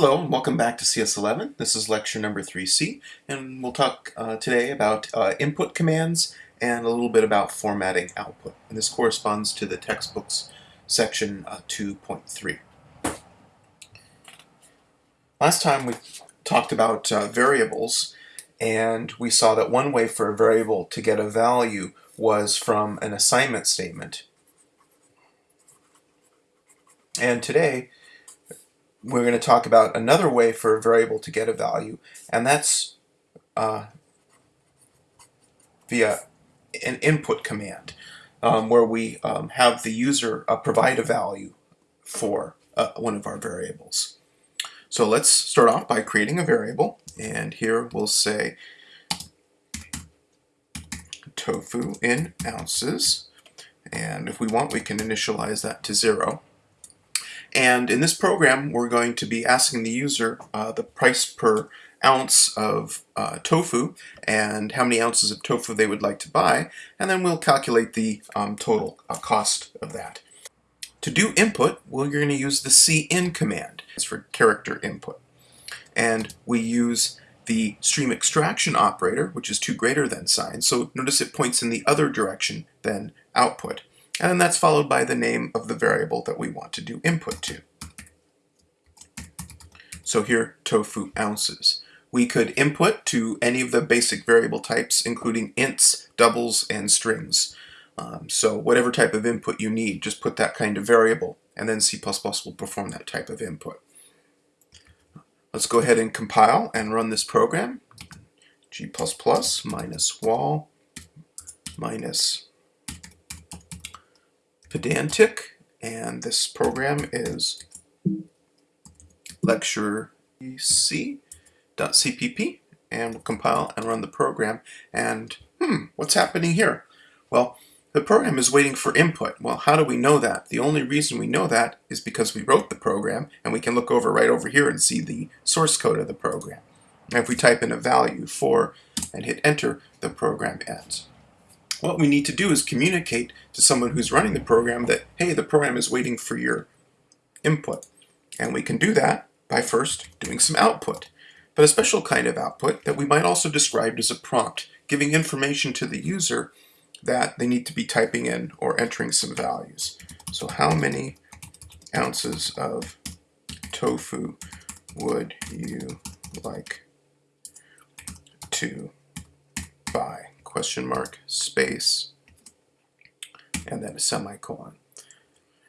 Hello and welcome back to CS11. This is lecture number 3C and we'll talk uh, today about uh, input commands and a little bit about formatting output. And this corresponds to the textbooks section uh, 2.3. Last time we talked about uh, variables and we saw that one way for a variable to get a value was from an assignment statement. And today we're going to talk about another way for a variable to get a value, and that's uh, via an input command, um, where we um, have the user uh, provide a value for uh, one of our variables. So let's start off by creating a variable, and here we'll say tofu in ounces, and if we want we can initialize that to zero. And in this program, we're going to be asking the user uh, the price per ounce of uh, tofu and how many ounces of tofu they would like to buy, and then we'll calculate the um, total uh, cost of that. To do input, we're going to use the cin command. It's for character input. And we use the stream extraction operator, which is 2 greater than sign, so notice it points in the other direction than output and then that's followed by the name of the variable that we want to do input to. So here, tofu ounces. We could input to any of the basic variable types, including ints, doubles, and strings. Um, so whatever type of input you need, just put that kind of variable, and then C++ will perform that type of input. Let's go ahead and compile and run this program. G++ minus wall minus pedantic, and this program is lecture c.cpp, and we'll compile and run the program. And hmm, what's happening here? Well, the program is waiting for input. Well, how do we know that? The only reason we know that is because we wrote the program, and we can look over right over here and see the source code of the program. And if we type in a value 4 and hit enter, the program ends. What we need to do is communicate to someone who's running the program that, hey, the program is waiting for your input. And we can do that by first doing some output, but a special kind of output that we might also describe as a prompt, giving information to the user that they need to be typing in or entering some values. So how many ounces of tofu would you like to? Question mark, space, and then a semicolon.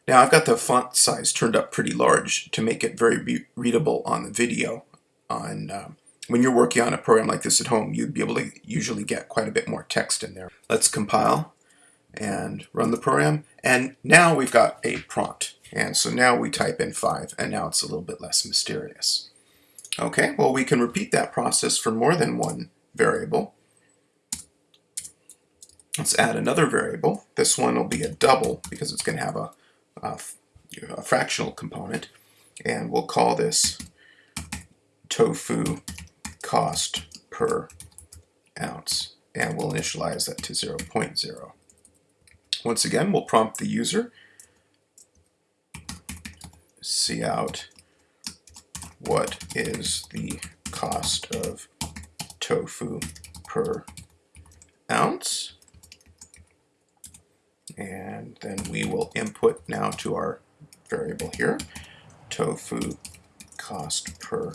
Now I've got the font size turned up pretty large to make it very readable on the video. On um, When you're working on a program like this at home, you'd be able to usually get quite a bit more text in there. Let's compile and run the program. And now we've got a prompt. And so now we type in 5, and now it's a little bit less mysterious. Okay, well we can repeat that process for more than one variable. Let's add another variable. This one will be a double because it's going to have a, a, a fractional component. And we'll call this tofu cost per ounce. And we'll initialize that to 0, 0.0. Once again, we'll prompt the user. cout what is the cost of tofu per ounce and then we will input now to our variable here, tofu cost per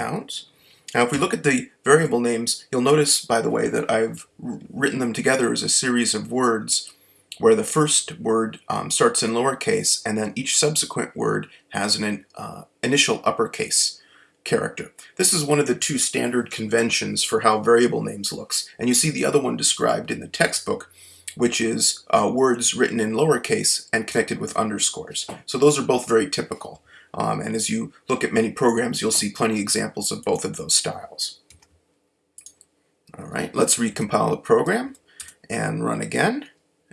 ounce. Now if we look at the variable names, you'll notice, by the way, that I've written them together as a series of words where the first word um, starts in lowercase and then each subsequent word has an uh, initial uppercase character. This is one of the two standard conventions for how variable names looks, and you see the other one described in the textbook which is uh, words written in lowercase and connected with underscores. So those are both very typical. Um, and as you look at many programs, you'll see plenty examples of both of those styles. All right, let's recompile the program and run again.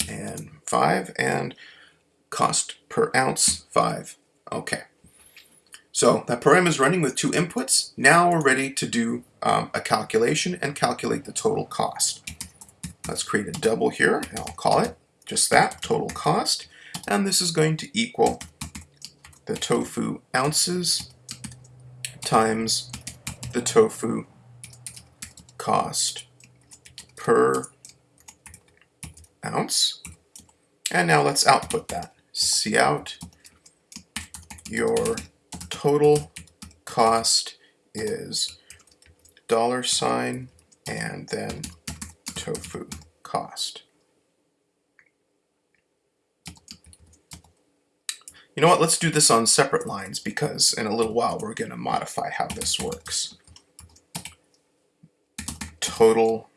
And 5 and cost per ounce 5. Okay. So that program is running with two inputs. Now we're ready to do um, a calculation and calculate the total cost. Let's create a double here, and I'll call it just that, total cost. And this is going to equal the tofu ounces times the tofu cost per ounce. And now let's output that. cout your total cost is dollar sign and then tofu cost. You know what, let's do this on separate lines because in a little while we're going to modify how this works. Total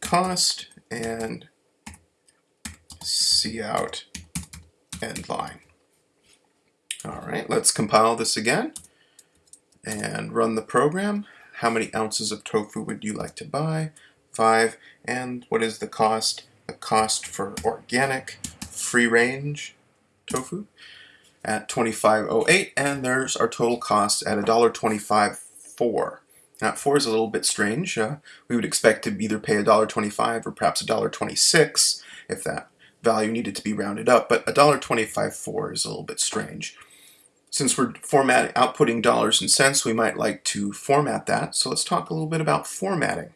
cost and cout end line. All right, let's compile this again and run the program. How many ounces of tofu would you like to buy? Five. And what is the cost? The cost for organic free range tofu at 25.08 and there's our total cost at $1.25.4. Now 4 is a little bit strange. Uh, we would expect to either pay $1.25 or perhaps $1.26 if that value needed to be rounded up, but $1.25.4 is a little bit strange. Since we're formatting, outputting dollars and cents, we might like to format that. So let's talk a little bit about formatting.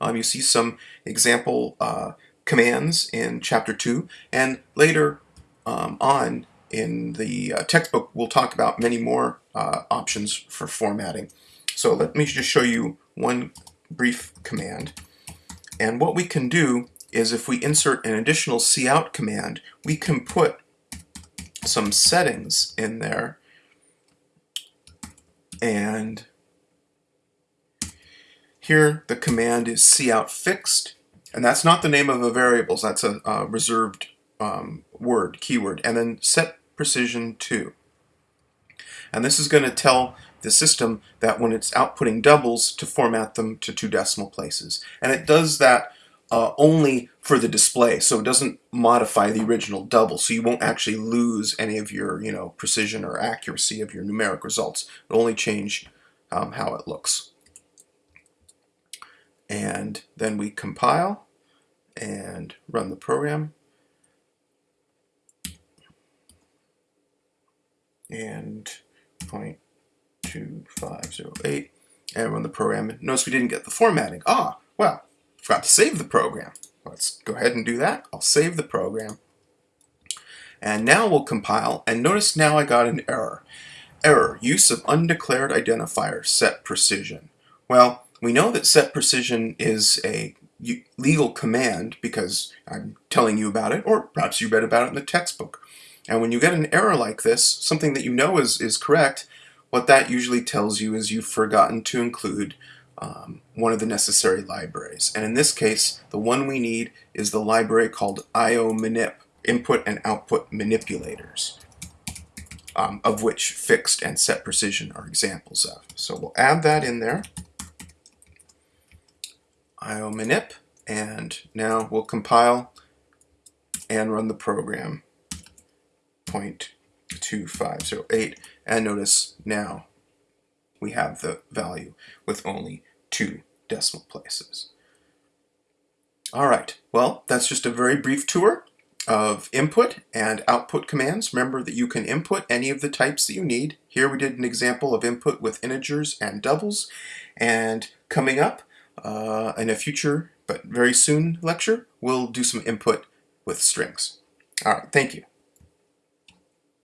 Um, you see some example uh, commands in chapter 2, and later um, on in the uh, textbook, we'll talk about many more uh, options for formatting. So let me just show you one brief command. And what we can do is if we insert an additional cout command, we can put some settings in there and here the command is cout fixed and that's not the name of a variable that's a, a reserved um, word keyword and then set precision 2. And this is going to tell the system that when it's outputting doubles to format them to two decimal places. And it does that uh, only for the display, so it doesn't modify the original double, so you won't actually lose any of your you know precision or accuracy of your numeric results. It'll only change um, how it looks. And then we compile and run the program. and 0.2508 and run the program. Notice we didn't get the formatting. Ah, well, forgot to save the program. Let's go ahead and do that. I'll save the program. And now we'll compile, and notice now I got an error. Error, use of undeclared identifier, set precision. Well, we know that set precision is a legal command because I'm telling you about it, or perhaps you read about it in the textbook. And when you get an error like this, something that you know is, is correct, what that usually tells you is you've forgotten to include um, one of the necessary libraries. And in this case, the one we need is the library called IOmanip, input and output manipulators, um, of which fixed and set precision are examples of. So we'll add that in there, IOmanip, and now we'll compile and run the program 0.2508 and notice now we have the value with only two decimal places. Alright, well that's just a very brief tour of input and output commands. Remember that you can input any of the types that you need. Here we did an example of input with integers and doubles and coming up uh, in a future but very soon lecture we'll do some input with strings. Alright, thank you.